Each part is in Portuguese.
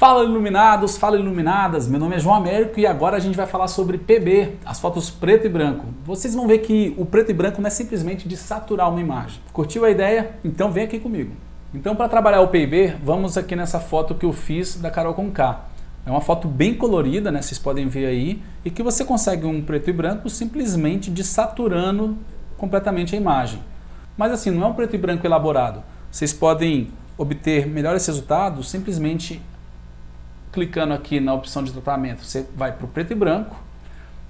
Fala iluminados, fala iluminadas, meu nome é João Américo e agora a gente vai falar sobre PB, as fotos preto e branco. Vocês vão ver que o preto e branco não é simplesmente de saturar uma imagem. Curtiu a ideia? Então vem aqui comigo. Então para trabalhar o PB, vamos aqui nessa foto que eu fiz da Carol com K. É uma foto bem colorida, né? vocês podem ver aí, e que você consegue um preto e branco simplesmente de saturando completamente a imagem. Mas assim, não é um preto e branco elaborado. Vocês podem obter melhores resultados simplesmente clicando aqui na opção de tratamento, você vai para o preto e branco.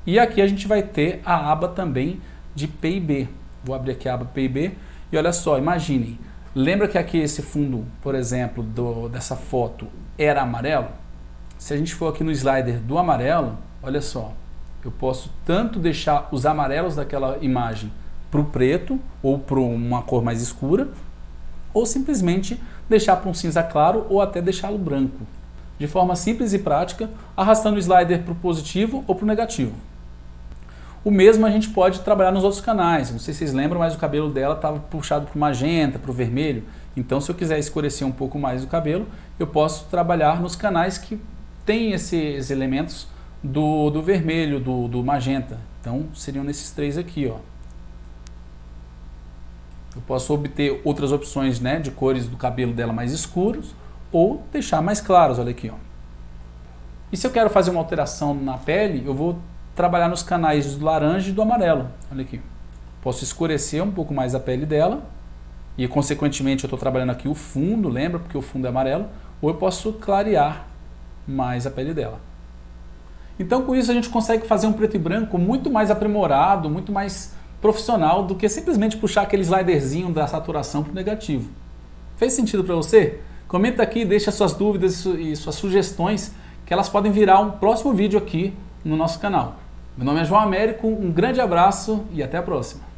E aqui a gente vai ter a aba também de PIB. Vou abrir aqui a aba PIB e olha só, imaginem. Lembra que aqui esse fundo, por exemplo, do, dessa foto era amarelo? Se a gente for aqui no slider do amarelo, olha só, eu posso tanto deixar os amarelos daquela imagem para o preto ou para uma cor mais escura, ou simplesmente deixar para um cinza claro ou até deixá-lo branco de forma simples e prática, arrastando o slider para o positivo ou para o negativo. O mesmo a gente pode trabalhar nos outros canais. Não sei se vocês lembram, mas o cabelo dela estava puxado para o magenta, para o vermelho. Então, se eu quiser escurecer um pouco mais o cabelo, eu posso trabalhar nos canais que têm esses elementos do, do vermelho, do, do magenta. Então, seriam nesses três aqui. Ó. Eu posso obter outras opções né, de cores do cabelo dela mais escuros ou deixar mais claros, olha aqui. Ó. E se eu quero fazer uma alteração na pele, eu vou trabalhar nos canais do laranja e do amarelo, olha aqui. Posso escurecer um pouco mais a pele dela e consequentemente eu estou trabalhando aqui o fundo, lembra? Porque o fundo é amarelo. Ou eu posso clarear mais a pele dela. Então com isso a gente consegue fazer um preto e branco muito mais aprimorado, muito mais profissional do que simplesmente puxar aquele sliderzinho da saturação para o negativo. Fez sentido para você? Comenta aqui, deixa suas dúvidas e suas sugestões, que elas podem virar um próximo vídeo aqui no nosso canal. Meu nome é João Américo, um grande abraço e até a próxima.